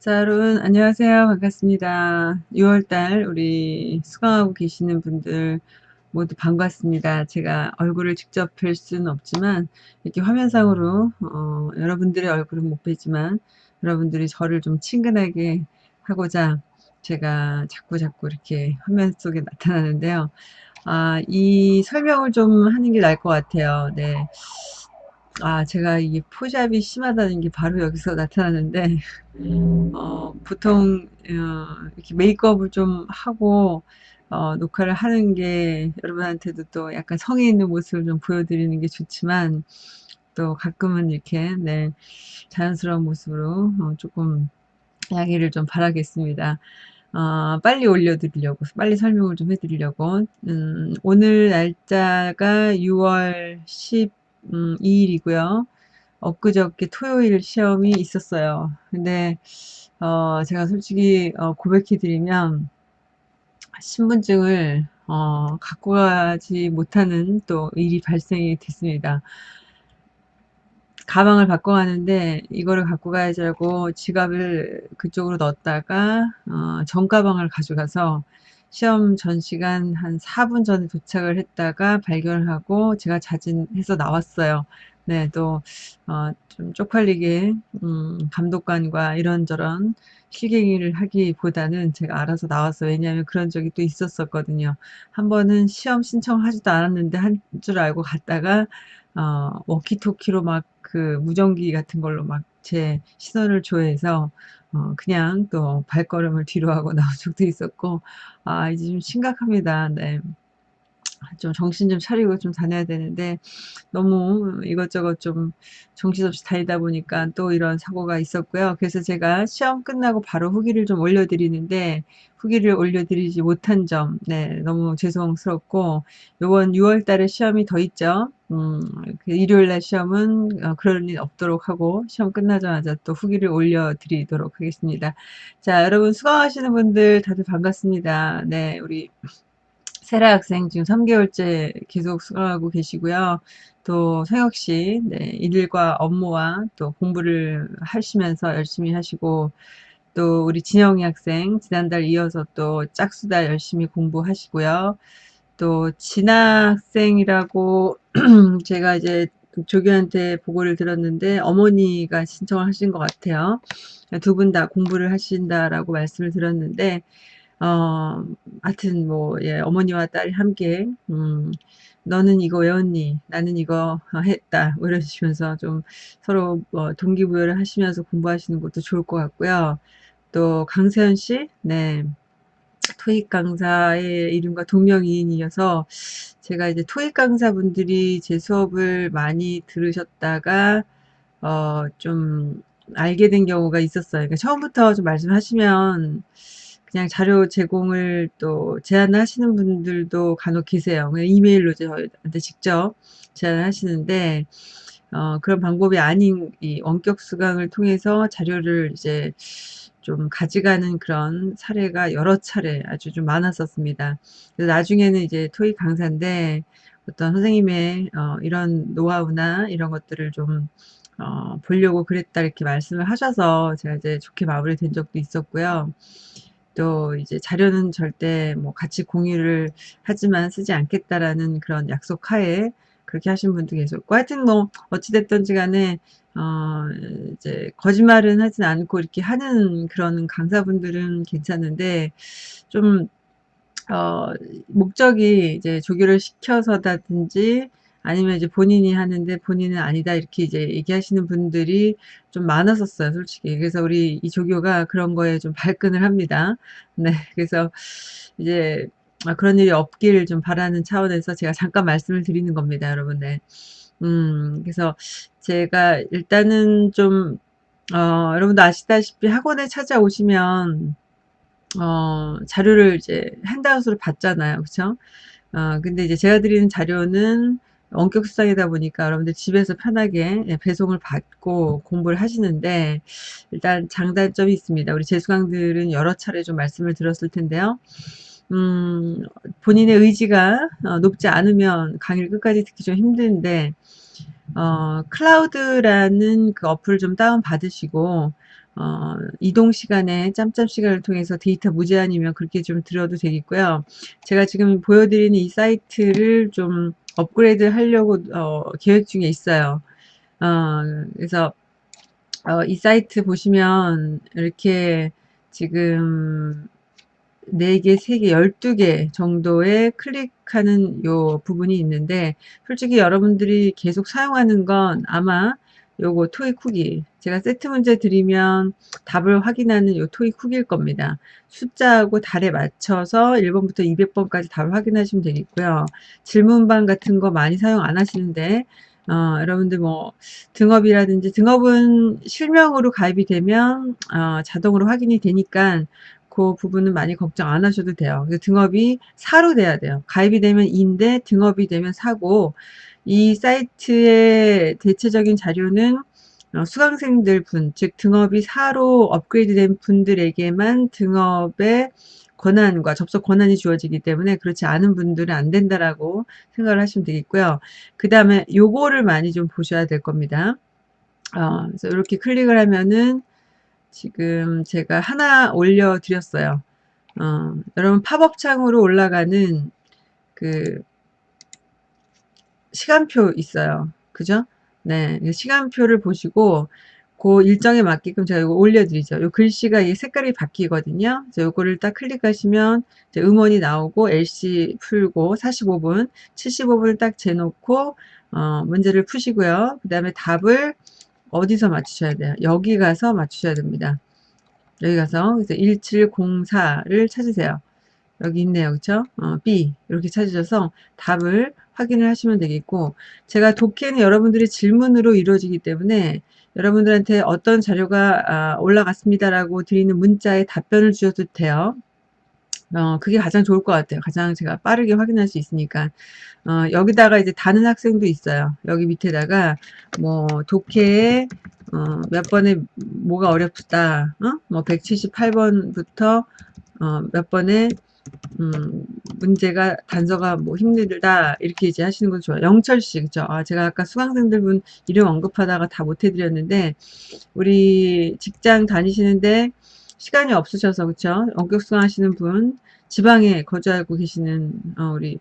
자, 여러분, 안녕하세요. 반갑습니다. 6월달 우리 수강하고 계시는 분들 모두 반갑습니다. 제가 얼굴을 직접 뵐 수는 없지만, 이렇게 화면상으로, 어, 여러분들의 얼굴은 못 뵈지만, 여러분들이 저를 좀 친근하게 하고자 제가 자꾸 자꾸 이렇게 화면 속에 나타나는데요. 아, 이 설명을 좀 하는 게 나을 것 같아요. 네. 아, 제가 이게 포샵이 심하다는 게 바로 여기서 나타나는데, 어, 보통, 어, 이렇게 메이크업을 좀 하고, 어, 녹화를 하는 게 여러분한테도 또 약간 성의 있는 모습을 좀 보여드리는 게 좋지만, 또 가끔은 이렇게, 네, 자연스러운 모습으로, 어, 조금 양해를 좀 바라겠습니다. 어, 빨리 올려드리려고, 빨리 설명을 좀 해드리려고, 음, 오늘 날짜가 6월 12일이고요. 엊그저께 토요일 시험이 있었어요. 근데 어, 제가 솔직히 어, 고백해드리면 신분증을 어, 갖고 가지 못하는 또 일이 발생이 됐습니다. 가방을 바꿔 가는데 이거를 갖고 가야지 하고 지갑을 그쪽으로 넣었다가 어, 전 가방을 가져가서 시험 전 시간 한 4분 전에 도착을 했다가 발견을 하고 제가 자진해서 나왔어요. 네, 또, 어, 좀 쪽팔리게, 음, 감독관과 이런저런 실갱이를 하기보다는 제가 알아서 나왔어. 왜냐하면 그런 적이 또 있었었거든요. 한 번은 시험 신청하지도 않았는데 한 줄 알고 갔다가, 어, 워키토키로 막 그 무전기 같은 걸로 막 제 시선을 조회해서, 어, 그냥 또 발걸음을 뒤로 하고 나온 적도 있었고, 아, 이제 좀 심각합니다. 네. 좀 정신 좀 차리고 좀 다녀야 되는데 너무 이것저것 좀 정신없이 다니다 보니까 또 이런 사고가 있었고요. 그래서 제가 시험 끝나고 바로 후기를 좀 올려드리는데 후기를 올려드리지 못한 점, 네, 너무 죄송스럽고 요번 6월 달에 시험이 더 있죠. 음, 그 일요일 날 시험은 어, 그럴 일 없도록 하고 시험 끝나자마자 또 후기를 올려드리도록 하겠습니다. 자, 여러분 수강하시는 분들 다들 반갑습니다. 네, 우리 세라 학생 지금 3개월째 계속 수강하고 계시고요. 또 성혁 씨, 네, 일과 업무와 또 공부를 하시면서 열심히 하시고, 또 우리 진영이 학생, 지난달 이어서 또 짝수다 열심히 공부하시고요. 또 진아 학생이라고 제가 이제 조교한테 보고를 들었는데 어머니가 신청을 하신 것 같아요. 두 분 다 공부를 하신다라고 말씀을 들었는데 어, 하여튼 뭐, 예, 어머니와 딸이 함께, 음, 너는 이거 외웠니? 나는 이거 했다. 뭐 이러시면서 좀 서로 뭐 동기부여를 하시면서 공부하시는 것도 좋을 것 같고요. 또 강세현 씨, 네. 토익 강사의 이름과 동명이인이어서 제가 이제 토익 강사분들이 제 수업을 많이 들으셨다가 어, 좀 알게 된 경우가 있었어요. 그러니까 처음부터 좀 말씀하시면 그냥 자료 제공을 또 제안하시는 분들도 간혹 계세요. 그냥 이메일로 저한테 직접 제안하시는데 어, 그런 방법이 아닌 이 원격 수강을 통해서 자료를 이제 좀 가져가는 그런 사례가 여러 차례 아주 좀 많았었습니다. 그래서 나중에는 이제 토익 강사인데 어떤 선생님의 어, 이런 노하우나 이런 것들을 좀 어, 보려고 그랬다 이렇게 말씀을 하셔서 제가 이제 좋게 마무리된 적도 있었고요. 또 이제 자료는 절대 뭐 같이 공유를 하지만 쓰지 않겠다라는 그런 약속 하에 그렇게 하신 분도 계셨고 하여튼 뭐 어찌됐든지 간에 어 이제 거짓말은 하진 않고 이렇게 하는 그런 강사분들은 괜찮은데 좀 어 목적이 이제 조교를 시켜서다든지 아니면 이제 본인이 하는데 본인은 아니다 이렇게 이제 얘기하시는 분들이 좀 많았었어요 솔직히. 그래서 우리 이 조교가 그런 거에 좀 발끈을 합니다. 네 그래서 이제 아, 그런 일이 없기를 좀 바라는 차원에서 제가 잠깐 말씀을 드리는 겁니다 여러분. 네. 음 그래서 제가 일단은 좀 어, 여러분도 아시다시피 학원에 찾아오시면 어, 자료를 이제 핸드아웃으로 받잖아요. 그쵸? 어, 근데 이제 제가 드리는 자료는 원격 수상이다 보니까 여러분들 집에서 편하게 예, 배송을 받고 공부를 하시는데 일단 장단점이 있습니다. 우리 재수강들은 여러 차례 좀 말씀을 들었을 텐데요. 음, 본인의 의지가 어, 높지 않으면 강의를 끝까지 듣기 좀 힘든데 어, 클라우드라는 그 어플을 좀 다운 받으시고 어, 이동 시간에 짬짬 시간을 통해서 데이터 무제한이면 그렇게 좀 들어도 되겠고요. 제가 지금 보여드리는 이 사이트를 좀 업그레이드 하려고 어, 계획 중에 있어요. 어, 그래서 어, 이 사이트 보시면 이렇게 지금 4개, 3개, 12개 정도의 클릭하는 요 부분이 있는데 솔직히 여러분들이 계속 사용하는 건 아마 요거 토익 후기 제가 세트 문제 드리면 답을 확인하는 요 토익 후기일 겁니다. 숫자하고 달에 맞춰서 1번부터 200번까지 답을 확인하시면 되겠고요. 질문방 같은 거 많이 사용 안 하시는데 어, 여러분들 뭐 등업이라든지 등업은 실명으로 가입이 되면 어, 자동으로 확인이 되니까 그 부분은 많이 걱정 안 하셔도 돼요. 등업이 사로 돼야 돼요. 가입이 되면 인데 등업이 되면 사고 이 사이트의 대체적인 자료는 어, 수강생들 분, 즉 등업이 사로 업그레이드 된 분들에게만 등업의 권한과 접속 권한이 주어지기 때문에 그렇지 않은 분들은 안 된다라고 생각을 하시면 되겠고요. 그 다음에 요거를 많이 좀 보셔야 될 겁니다. 어, 그래서 이렇게 클릭을 하면은 지금 제가 하나 올려드렸어요. 어, 여러분 팝업 창으로 올라가는 그 시간표 있어요. 그죠? 네. 시간표를 보시고 그 일정에 맞게끔 제가 이거 올려드리죠. 요 글씨가 이 색깔이 바뀌거든요. 그래서 요거를 딱 클릭하시면 음원이 나오고 LC 풀고 45분, 75분을 딱 재놓고 어, 문제를 푸시고요. 그 다음에 답을 어디서 맞추셔야 돼요? 여기 가서 맞추셔야 됩니다. 여기 가서 그래서 1704를 찾으세요. 여기 있네요. 그쵸? 어, B 이렇게 찾으셔서 답을 확인을 하시면 되겠고 제가 독해는 여러분들의 질문으로 이루어지기 때문에 여러분들한테 어떤 자료가 아, 올라갔습니다라고 드리는 문자에 답변을 주셔도 돼요. 어, 그게 가장 좋을 것 같아요. 가장 제가 빠르게 확인할 수 있으니까. 어, 여기다가 이제 다는 학생도 있어요. 여기 밑에다가 뭐 독해에 어, 몇 번에 뭐가 어렵다. 어? 뭐 178번부터 어, 몇 번에 음, 문제가 단서가 뭐 힘들다 이렇게 이제 하시는 건 좋아요. 영철 씨 그죠? 아, 제가 아까 수강생들 분 이름 언급하다가 다 못해드렸는데 우리 직장 다니시는데 시간이 없으셔서 그쵸? 원격 수강하시는 분 지방에 거주하고 계시는 어, 우리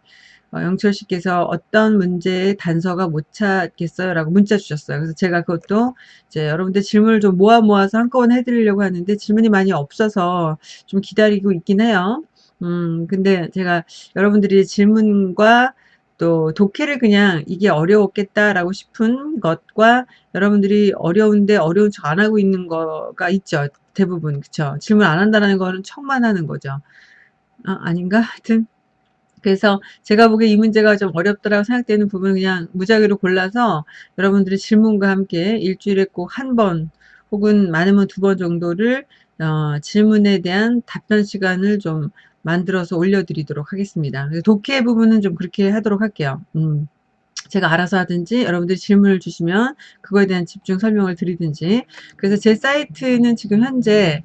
어, 영철 씨께서 어떤 문제의 단서가 못 찾겠어요? 라고 문자 주셨어요. 그래서 제가 그것도 이제 여러분들 질문을 좀 모아 모아서 한꺼번에 해드리려고 하는데 질문이 많이 없어서 좀 기다리고 있긴 해요. 음, 근데 제가 여러분들이 질문과 또 독해를 그냥 이게 어려웠겠다라고 싶은 것과 여러분들이 어려운데 어려운 척 안 하고 있는 거가 있죠. 대부분 그쵸 질문 안 한다는 거는 척만 하는 거죠. 아, 아닌가? 하여튼 그래서 제가 보기에 이 문제가 좀 어렵다라고 생각되는 부분은 그냥 무작위로 골라서 여러분들의 질문과 함께 일주일에 꼭 한 번 혹은 많으면 두 번 정도를 어, 질문에 대한 답변 시간을 좀 만들어서 올려드리도록 하겠습니다. 독해 부분은 좀 그렇게 하도록 할게요. 음. 제가 알아서 하든지 여러분들이 질문을 주시면 그거에 대한 집중 설명을 드리든지 그래서 제 사이트는 지금 현재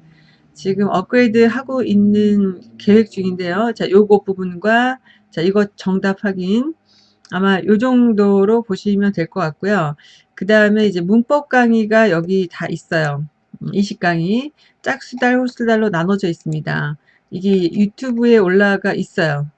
지금 업그레이드 하고 있는 계획 중인데요. 자, 요거 부분과 자, 이거 정답 확인 아마 요 정도로 보시면 될 것 같고요. 그 다음에 이제 문법 강의가 여기 다 있어요. 음, 이식 강의 짝수달, 홀수달로 나눠져 있습니다. 이게 유튜브에 올라가 있어요.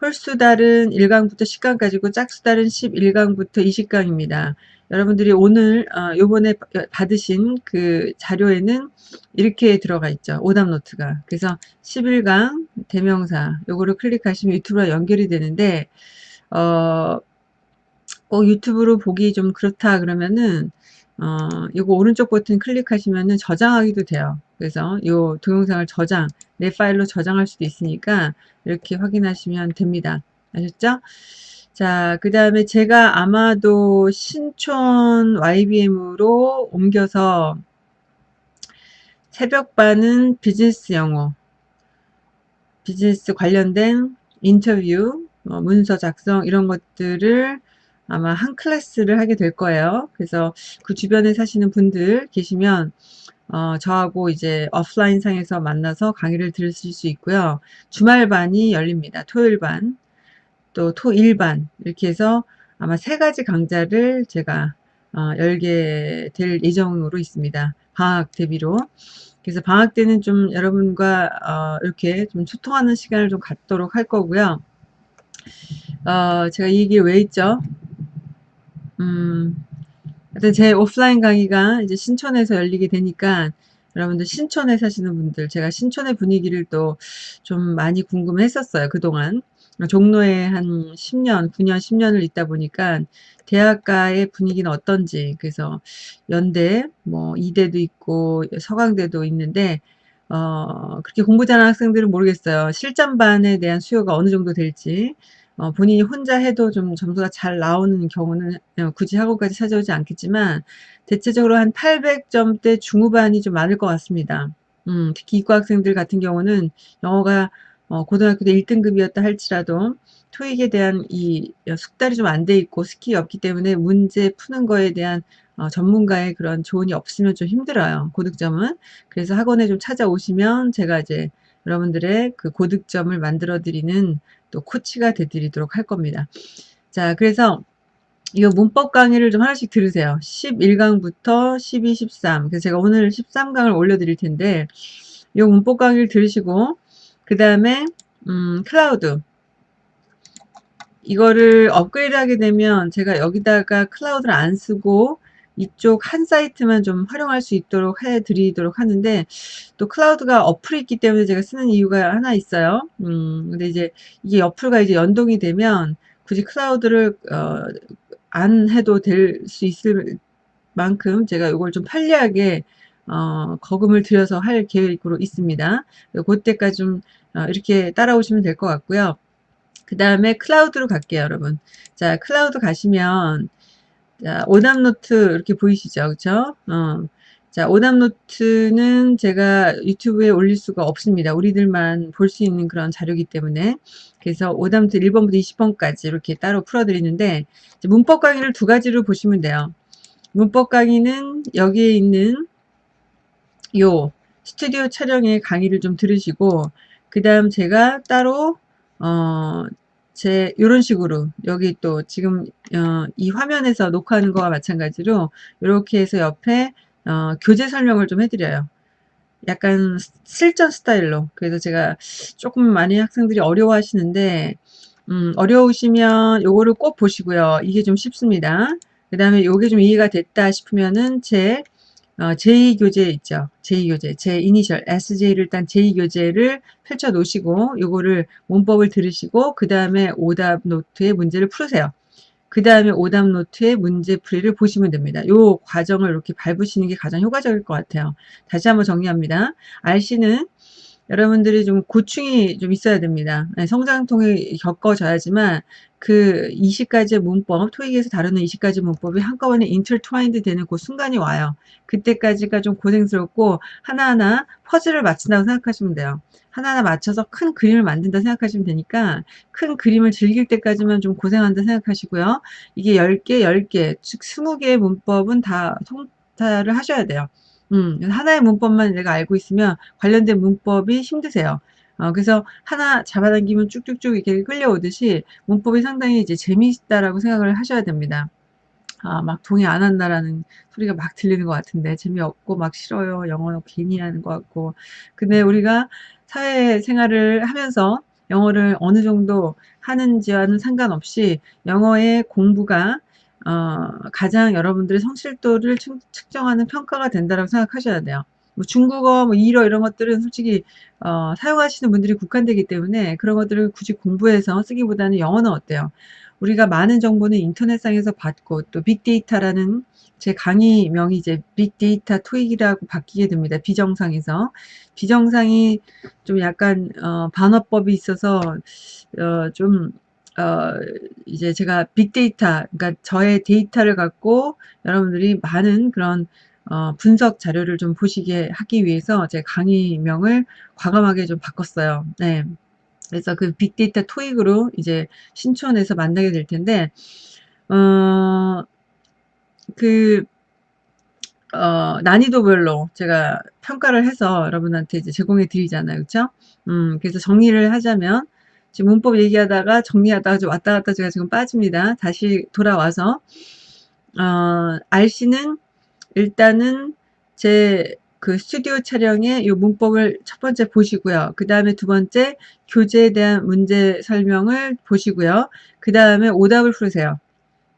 홀수달은 1강부터 10강까지고 짝수달은 11강부터 20강입니다. 여러분들이 오늘 어, 요번에 받으신 그 자료에는 이렇게 들어가 있죠. 오답 노트가. 그래서 11강 대명사 요거를 클릭하시면 유튜브와 연결이 되는데 어, 꼭 유튜브로 보기 좀 그렇다 그러면은 어, 이거 오른쪽 버튼 클릭하시면은 저장하기도 돼요. 그래서 이 동영상을 저장, 내 파일로 저장할 수도 있으니까 이렇게 확인하시면 됩니다. 아셨죠? 자, 그 다음에 제가 아마도 신촌 YBM으로 옮겨서 새벽반은 비즈니스 영어, 비즈니스 관련된 인터뷰, 뭐 문서 작성 이런 것들을 아마 한 클래스를 하게 될 거예요. 그래서 그 주변에 사시는 분들 계시면 어, 저하고 이제 오프라인 상에서 만나서 강의를 들으실 수 있고요. 주말반이 열립니다. 토요일반, 또 토일반 이렇게 해서 아마 세 가지 강좌를 제가 어, 열게 될 예정으로 있습니다. 방학 대비로. 그래서 방학 때는 좀 여러분과 어, 이렇게 좀 소통하는 시간을 좀 갖도록 할 거고요. 어, 제가 이 얘기를 왜 했죠? 음, 하여튼 제 오프라인 강의가 이제 신촌에서 열리게 되니까 여러분들 신촌에 사시는 분들 제가 신촌의 분위기를 또 좀 많이 궁금해 했었어요 그동안. 종로에 한 10년 9년 10년을 있다 보니까 대학가의 분위기는 어떤지 그래서 연대 뭐 이대도 있고 서강대도 있는데 어 그렇게 공부 잘하는 학생들은 모르겠어요. 실전반에 대한 수요가 어느 정도 될지 어, 본인이 혼자 해도 좀 점수가 잘 나오는 경우는 어, 굳이 학원까지 찾아오지 않겠지만 대체적으로 한 800점대 중후반이 좀 많을 것 같습니다. 음, 특히 이과 학생들 같은 경우는 영어가 어, 고등학교 때 1등급이었다 할지라도 토익에 대한 이 숙달이 좀 안 돼 있고 스킬이 없기 때문에 문제 푸는 거에 대한 어, 전문가의 그런 조언이 없으면 좀 힘들어요. 고득점은. 그래서 학원에 좀 찾아오시면 제가 이제 여러분들의 그 고득점을 만들어 드리는 또 코치가 되드리도록 할 겁니다. 자, 그래서 이 문법 강의를 좀 하나씩 들으세요. 11강부터 12, 13. 그래서 제가 오늘 13강을 올려드릴 텐데, 이 문법 강의를 들으시고, 그 다음에, 음, 클라우드. 이거를 업그레이드 하게 되면 제가 여기다가 클라우드를 안 쓰고 이쪽 한 사이트만 좀 활용할 수 있도록 해드리도록 하는데 또 클라우드가 어플이 있기 때문에 제가 쓰는 이유가 하나 있어요. 음, 근데 이제 이게 어플과 이제 연동이 되면 굳이 클라우드를 어, 안 해도 될 수 있을 만큼 제가 이걸 좀 편리하게 어, 거금을 들여서 할 계획으로 있습니다. 그때까지 좀 어, 이렇게 따라오시면 될 것 같고요. 그 다음에 클라우드로 갈게요, 여러분. 자, 클라우드 가시면 자, 오답노트 이렇게 보이시죠? 그쵸? 어. 자, 오답노트는 제가 유튜브에 올릴 수가 없습니다. 우리들만 볼 수 있는 그런 자료이기 때문에. 그래서 오답노트 1번부터 20번까지 이렇게 따로 풀어드리는데, 문법 강의를 두 가지로 보시면 돼요. 문법 강의는 여기에 있는 요 스튜디오 촬영의 강의를 좀 들으시고, 그 다음 제가 따로, 어, 제 이런 식으로 여기 또 지금 어, 이 화면에서 녹화하는 거와 마찬가지로 이렇게 해서 옆에 어, 교재 설명을 좀 해드려요. 약간 실전 스타일로 그래서 제가 조금 많이 학생들이 어려워 하시는데 음, 어려우시면 요거를 꼭 보시고요. 이게 좀 쉽습니다. 그 다음에 요게 좀 이해가 됐다 싶으면은 제 어, 제2교재 있죠. 제2교재, 제 이니셜 SJ를 일단 제2교재를 펼쳐 놓으시고 요거를 문법을 들으시고 그 다음에 오답 노트의 문제를 풀으세요. 그 다음에 오답 노트의 문제 풀이를 보시면 됩니다. 요 과정을 이렇게 밟으시는 게 가장 효과적일 것 같아요. 다시 한번 정리합니다. RC는 여러분들이 좀 고충이 좀 있어야 됩니다. 네, 성장통을 겪어져야지만 그 20가지의 문법, 토익에서 다루는 20가지 문법이 한꺼번에 인터트와인드 되는 그 순간이 와요. 그때까지가 좀 고생스럽고 하나하나 퍼즐을 맞춘다고 생각하시면 돼요. 하나하나 맞춰서 큰 그림을 만든다 생각하시면 되니까 큰 그림을 즐길 때까지만 좀 고생한다 생각하시고요. 이게 10개, 10개, 즉 20개의 문법은 다 통달을 하셔야 돼요. 음, 하나의 문법만 내가 알고 있으면 관련된 문법이 힘드세요. 어, 그래서 하나 잡아당기면 쭉쭉쭉 이렇게 끌려오듯이 문법이 상당히 이제 재미있다라고 생각을 하셔야 됩니다. 아, 막 동의 안 한다라는 소리가 막 들리는 것 같은데 재미없고 막 싫어요. 영어는 괜히 하는 것 같고. 근데 우리가 사회 생활을 하면서 영어를 어느 정도 하는지와는 상관없이 영어의 공부가 어, 가장 여러분들의 성실도를 측정하는 평가가 된다고 생각하셔야 돼요. 뭐 중국어, 뭐 일어 이런 것들은 솔직히 어, 사용하시는 분들이 국한되기 때문에 그런 것들을 굳이 공부해서 쓰기보다는 영어는 어때요? 우리가 많은 정보는 인터넷상에서 받고 또 빅데이터라는 제 강의명이 이제 빅데이터 토익이라고 바뀌게 됩니다. 비정상에서 비정상이 좀 약간 어, 반어법이 있어서 어, 좀 어, 이제 제가 빅데이터, 그러니까 저의 데이터를 갖고 여러분들이 많은 그런 어, 분석 자료를 좀 보시게 하기 위해서 제 강의명을 과감하게 좀 바꿨어요. 네. 그래서 그 빅데이터 토익으로 이제 신촌에서 만나게 될 텐데, 어, 그, 어, 난이도별로 제가 평가를 해서 여러분한테 이제 제공해 드리잖아요. 그쵸? 음, 그래서 정리를 하자면, 지금 문법 얘기하다가 정리하다가 좀 왔다 갔다 제가 지금 빠집니다. 다시 돌아와서 어, RC는 일단은 제 그 스튜디오 촬영의 이 문법을 첫 번째 보시고요. 그 다음에 두 번째 교재에 대한 문제 설명을 보시고요. 그 다음에 오답을 풀으세요.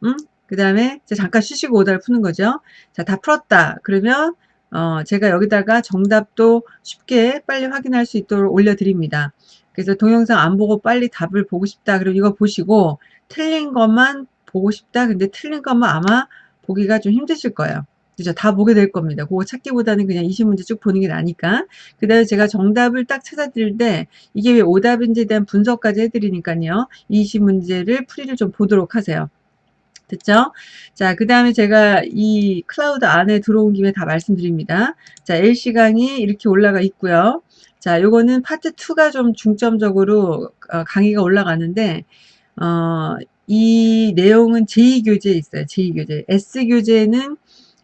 응? 그 다음에 잠깐 쉬시고 오답을 푸는 거죠. 자, 다 풀었다. 그러면 어, 제가 여기다가 정답도 쉽게 빨리 확인할 수 있도록 올려드립니다. 그래서 동영상 안 보고 빨리 답을 보고 싶다. 그럼 이거 보시고 틀린 것만 보고 싶다. 근데 틀린 것만 아마 보기가 좀 힘드실 거예요. 그죠? 다 보게 될 겁니다. 그거 찾기보다는 그냥 20문제 쭉 보는 게 나니까. 그 다음에 제가 정답을 딱 찾아드릴 때 이게 왜 오답인지에 대한 분석까지 해드리니까요. 20문제를 풀이를 좀 보도록 하세요. 됐죠? 자, 그 다음에 제가 이 클라우드 안에 들어온 김에 다 말씀드립니다. 자, LC 강의 이렇게 올라가 있고요. 자, 요거는 파트 2가 좀 중점적으로 어, 강의가 올라가는데, 어, 이 내용은 제2교재에 있어요. 제2교재. S교재는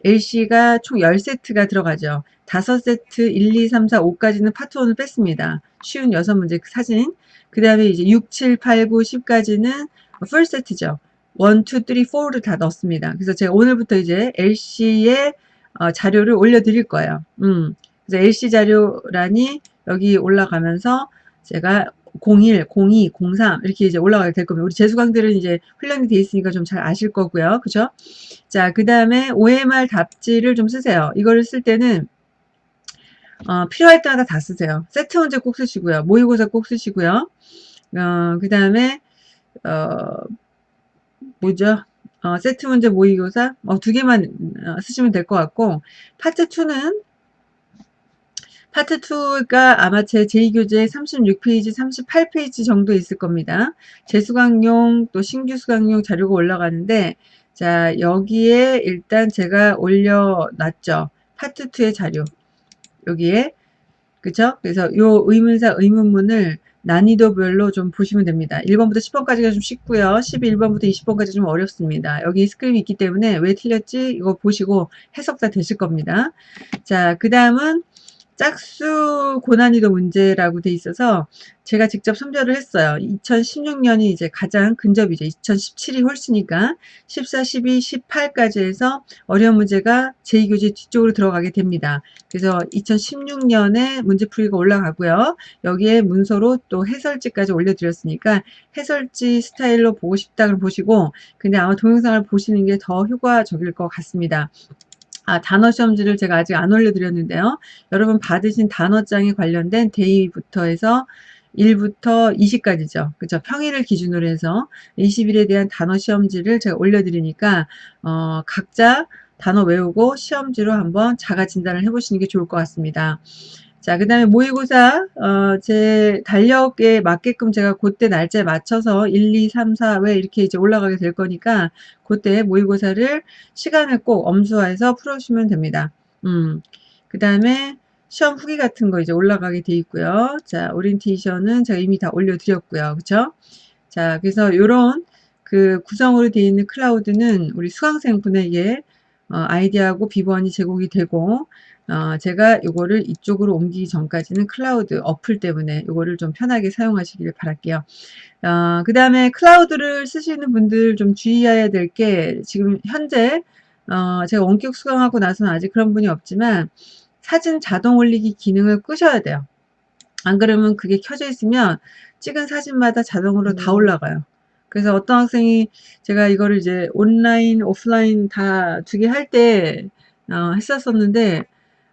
LC가 총 10세트가 들어가죠. 5세트 1, 2, 3, 4, 5까지는 파트 1을 뺐습니다. 쉬운 6문제 사진. 그 다음에 이제 6, 7, 8, 9, 10까지는 풀 세트죠. 1, 2, 3, 4를 다 넣었습니다. 그래서 제가 오늘부터 이제 LC의 어, 자료를 올려드릴 거예요. 음. 그래서 LC 자료란이 여기 올라가면서 제가 01, 02, 03 이렇게 이제 올라가게 될 겁니다. 우리 재수강들은 이제 훈련이 돼 있으니까 좀 잘 아실 거고요. 그죠? 자, 그 다음에 OMR 답지를 좀 쓰세요. 이거를 쓸 때는 어, 필요할 때마다 다 쓰세요. 세트 문제 꼭 쓰시고요. 모의고사 꼭 쓰시고요. 어, 그 다음에 어, 뭐죠? 어, 세트 문제 모의고사 어, 두 개만 어, 쓰시면 될 것 같고 파트 2는 파트 2가 아마 제 제2교재 36페이지, 38페이지 정도 있을 겁니다. 재수강용 또 신규 수강용 자료가 올라가는데 자 여기에 일단 제가 올려놨죠. 파트 2의 자료 여기에 그쵸? 그래서 요 의문사 의문문을 난이도별로 좀 보시면 됩니다. 1번부터 10번까지가 좀 쉽고요. 11번부터 20번까지 좀 어렵습니다. 여기 script이 있기 때문에 왜 틀렸지? 이거 보시고 해석 다 되실 겁니다. 자, 그 다음은 짝수 고난이도 문제라고 돼 있어서 제가 직접 선별을 했어요. 2016년이 이제 가장 근접이죠. 2017이 홀수니까 14, 12, 18까지 해서 어려운 문제가 제2교재 뒤쪽으로 들어가게 됩니다. 그래서 2016년에 문제풀이가 올라가고요. 여기에 문서로 또 해설지까지 올려드렸으니까 해설지 스타일로 보고 싶다 그럼 보시고 근데 아마 동영상을 보시는 게 더 효과적일 것 같습니다. 아, 단어 시험지를 제가 아직 안 올려드렸는데요. 여러분 받으신 단어장에 관련된 데이부터 해서 1부터 20까지죠. 그죠? 평일을 기준으로 해서 20일에 대한 단어 시험지를 제가 올려드리니까 어, 각자 단어 외우고 시험지로 한번 자가 진단을 해보시는 게 좋을 것 같습니다. 자, 그 다음에 모의고사, 어, 제 달력에 맞게끔 제가 그때 날짜에 맞춰서 1, 2, 3, 4, 왜 이렇게 이제 올라가게 될 거니까 그때 모의고사를 시간을 꼭 엄수화해서 풀어주시면 됩니다. 음, 그 다음에 시험 후기 같은 거 이제 올라가게 돼 있고요. 자, 오리엔테이션은 제가 이미 다 올려드렸고요. 그쵸? 자, 그래서 요런 그 구성으로 되어 있는 클라우드는 우리 수강생 분에게 어, 아이디하고 비번이 제공이 되고 어, 제가 이거를 이쪽으로 옮기기 전까지는 클라우드 어플 때문에 이거를 좀 편하게 사용하시길 바랄게요. 어, 그 다음에 클라우드를 쓰시는 분들 좀 주의해야 될 게 지금 현재 어, 제가 원격 수강하고 나서는 아직 그런 분이 없지만 사진 자동 올리기 기능을 끄셔야 돼요. 안 그러면 그게 켜져 있으면 찍은 사진마다 자동으로 음. 다 올라가요. 그래서 어떤 학생이 제가 이거를 이제 온라인, 오프라인 다 두 개 할때 어, 했었었는데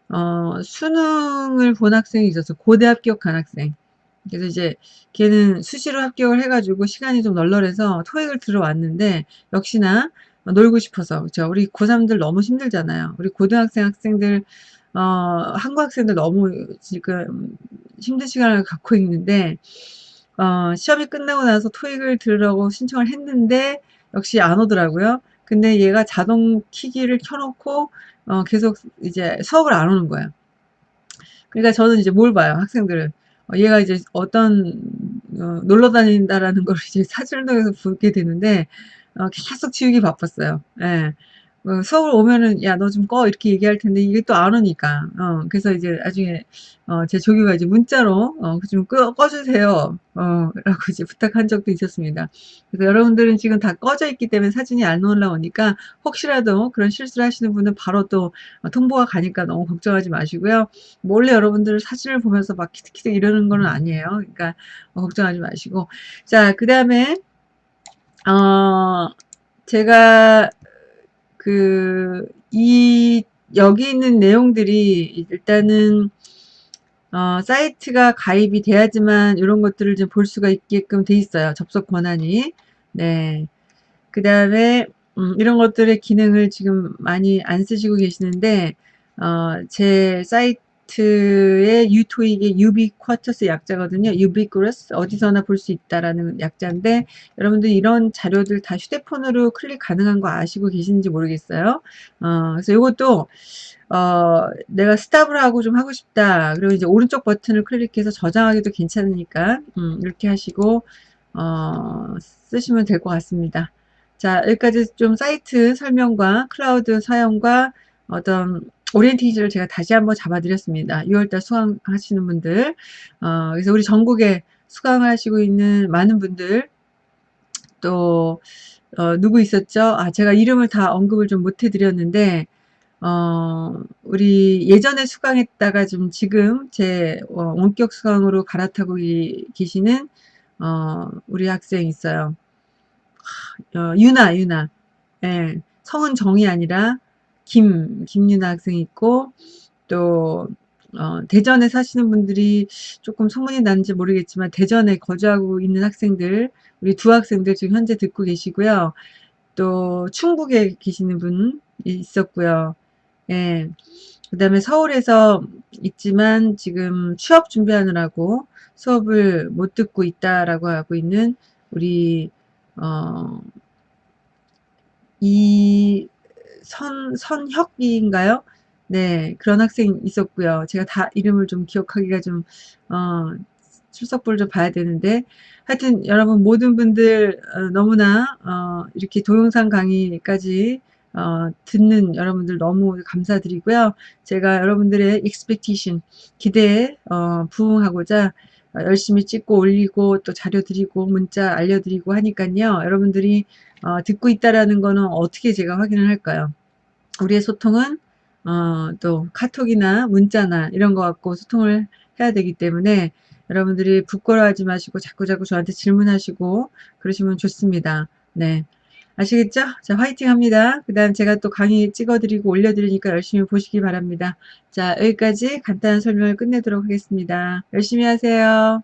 어, 수능을 본 학생이 있어서 고대 합격한 학생. 그래서 이제 걔는 수시로 합격을 해가지고 시간이 좀 널널해서 토익을 들어왔는데 역시나 놀고 싶어서 그렇죠. 우리 고3들 너무 힘들잖아요. 우리 고등학생 학생들 어, 한국 학생들 너무 지금 힘든 시간을 갖고 있는데 어, 시험이 끝나고 나서 토익을 들으라고 신청을 했는데 역시 안 오더라고요. 근데 얘가 자동 키기를 켜놓고 어, 계속 이제 수업을 안 오는 거예요. 그러니까 저는 이제 뭘 봐요, 학생들은. 어, 얘가 이제 어떤, 어, 놀러 다닌다라는 걸 이제 사진을 통해서 보게 되는데, 어, 계속 지우기 바빴어요. 예. 어, 수업을 오면은 야 너 좀 꺼 이렇게 얘기할 텐데 이게 또 안 오니까 어 그래서 이제 나중에 어, 제 조교가 이제 문자로 어, 좀 꺼, 꺼주세요 어, 라고 이제 부탁한 적도 있었습니다. 그래서 여러분들은 지금 다 꺼져 있기 때문에 사진이 안 올라오니까 혹시라도 그런 실수를 하시는 분은 바로 또 통보가 가니까 너무 걱정하지 마시고요. 몰래 여러분들 사진을 보면서 막 키득키득 이러는 거는 아니에요. 그러니까 어, 걱정하지 마시고 자 그 다음에 어 제가 그, 이, 여기 있는 내용들이 일단은, 어, 사이트가 가입이 돼야지만 이런 것들을 좀 볼 수가 있게끔 돼 있어요. 접속 권한이. 네. 그 다음에, 음, 이런 것들의 기능을 지금 많이 안 쓰시고 계시는데, 어, 제 사이트, 의 유토익의 유비쿼터스 약자거든요. 유비쿠러스 어디서나 볼 수 있다라는 약자인데 여러분들 이런 자료들 다 휴대폰으로 클릭 가능한 거 아시고 계신지 모르겠어요. 어, 그래서 이것도 어, 내가 stop을 하고 좀 하고 싶다. 그리고 이제 오른쪽 버튼을 클릭해서 저장하기도 괜찮으니까 음, 이렇게 하시고 어, 쓰시면 될 것 같습니다. 자 여기까지 좀 사이트 설명과 클라우드 사용과 어떤 오리엔테이지를 제가 다시 한번 잡아드렸습니다. 6월달 수강하시는 분들 어, 그래서 우리 전국에 수강하시고 있는 많은 분들 또 어, 누구 있었죠? 아 제가 이름을 다 언급을 좀 못 해드렸는데 어, 우리 예전에 수강했다가 좀 지금 제 어, 원격 수강으로 갈아타고 계시는 어, 우리 학생 있어요. 어, 유나 유나 예, 성은 정이 아니라 김, 김유나 학생이 있고, 또, 어, 대전에 사시는 분들이 조금 소문이 나는지 모르겠지만, 대전에 거주하고 있는 학생들, 우리 두 학생들 지금 현재 듣고 계시고요. 또, 충북에 계시는 분 있었고요. 예. 그 다음에 서울에서 있지만 지금 취업 준비하느라고 수업을 못 듣고 있다라고 하고 있는 우리, 어, 이, 선, 선혁이인가요? 네, 그런 학생 있었고요. 제가 다 이름을 좀 기억하기가 좀, 어, 출석부를 좀 봐야 되는데, 하여튼 여러분 모든 분들 어, 너무나 어, 이렇게 동영상 강의까지 어, 듣는 여러분들 너무 감사드리고요. 제가 여러분들의 expectation, 기대에 어, 부응하고자 열심히 찍고 올리고 또 자료 드리고 문자 알려드리고 하니까요. 여러분들이 어, 듣고 있다라는 거는 어떻게 제가 확인을 할까요? 우리의 소통은 어, 또 카톡이나 문자나 이런 거 갖고 소통을 해야 되기 때문에 여러분들이 부끄러워하지 마시고 자꾸자꾸 저한테 질문하시고 그러시면 좋습니다. 네. 아시겠죠? 자, 화이팅 합니다. 그 다음 제가 또 강의 찍어드리고 올려드리니까 열심히 보시기 바랍니다. 자, 여기까지 간단한 설명을 끝내도록 하겠습니다. 열심히 하세요.